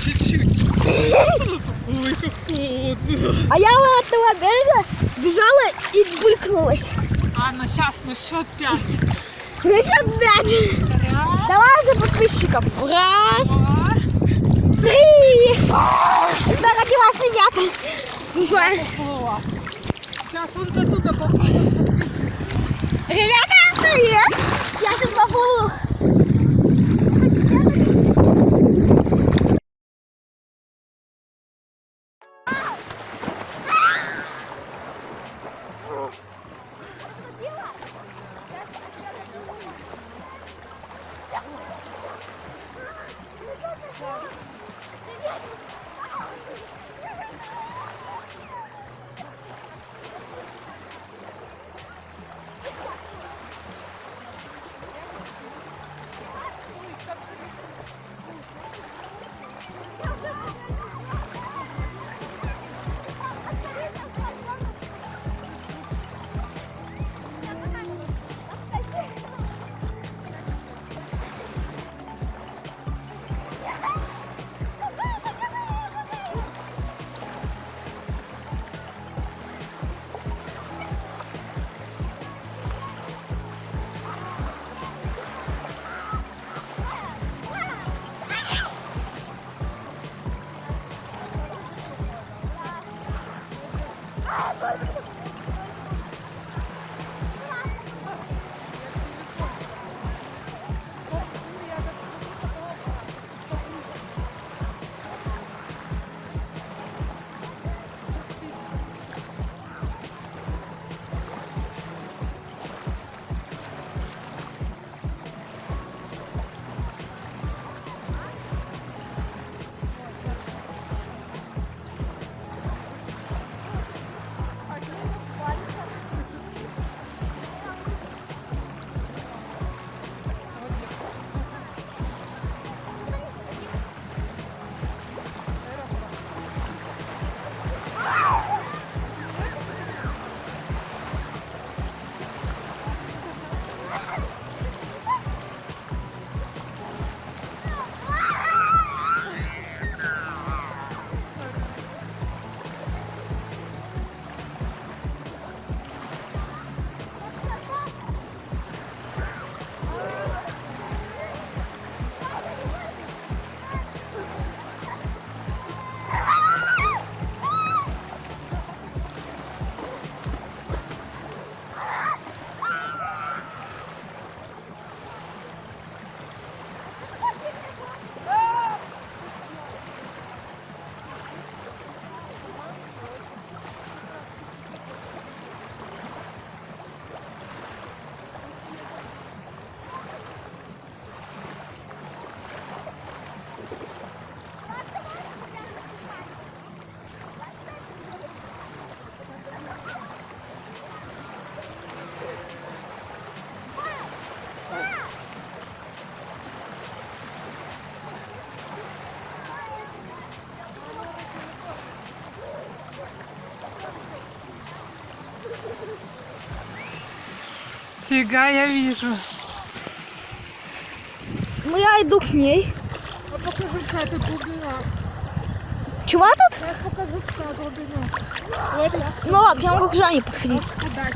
чуть-чуть. Ой, как холодно. А я от этого берега бежала и булькнулась. А, ну сейчас, ну счет пять. На счет пять. Давай за подписчиков. Раз, Два, три. Дорогие вас, ребята. Два. поплыла. Сейчас он до туда поплыл, Oh, Фига, я вижу. Ну я иду к ней. А покажи, какая тут глубина. Чего тут? Я покажу, какая глубина. Вот я Ну ладно, я могу к Жанне подходить.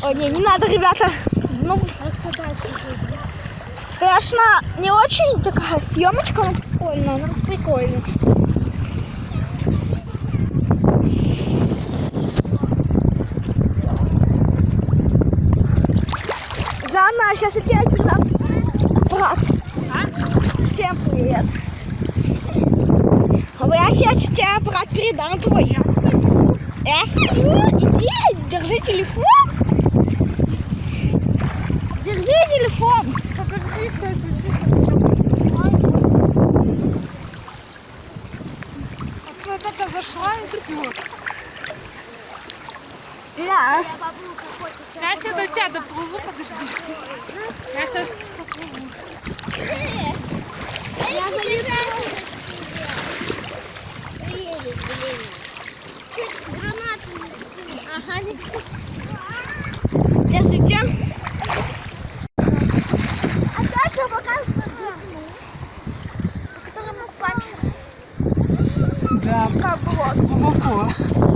О, не, не надо, ребята. Ну, конечно, не очень такая съемочка, но прикольно, ну прикольно. Жанна, сейчас я тебе передам аппарат. Всем привет. А я сейчас тебе аппарат передам твой. Я сниму. Иди, держи телефон. Держи телефон. Подожди, чуть-чуть. А ты только зашла и все. Да. Я сейчас до тебя доплыву, подожди. Я сейчас поплыву. Я Гранату Ага, Держите. А дальше показываю. По которому пальцем. Да. Глубоко.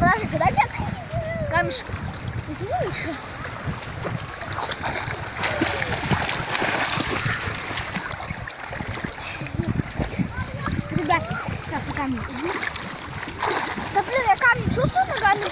Подождите, дайте камешек. Возьму еще. Ребят, сейчас я камень возьму. Да блин, я камень чувствую ногами.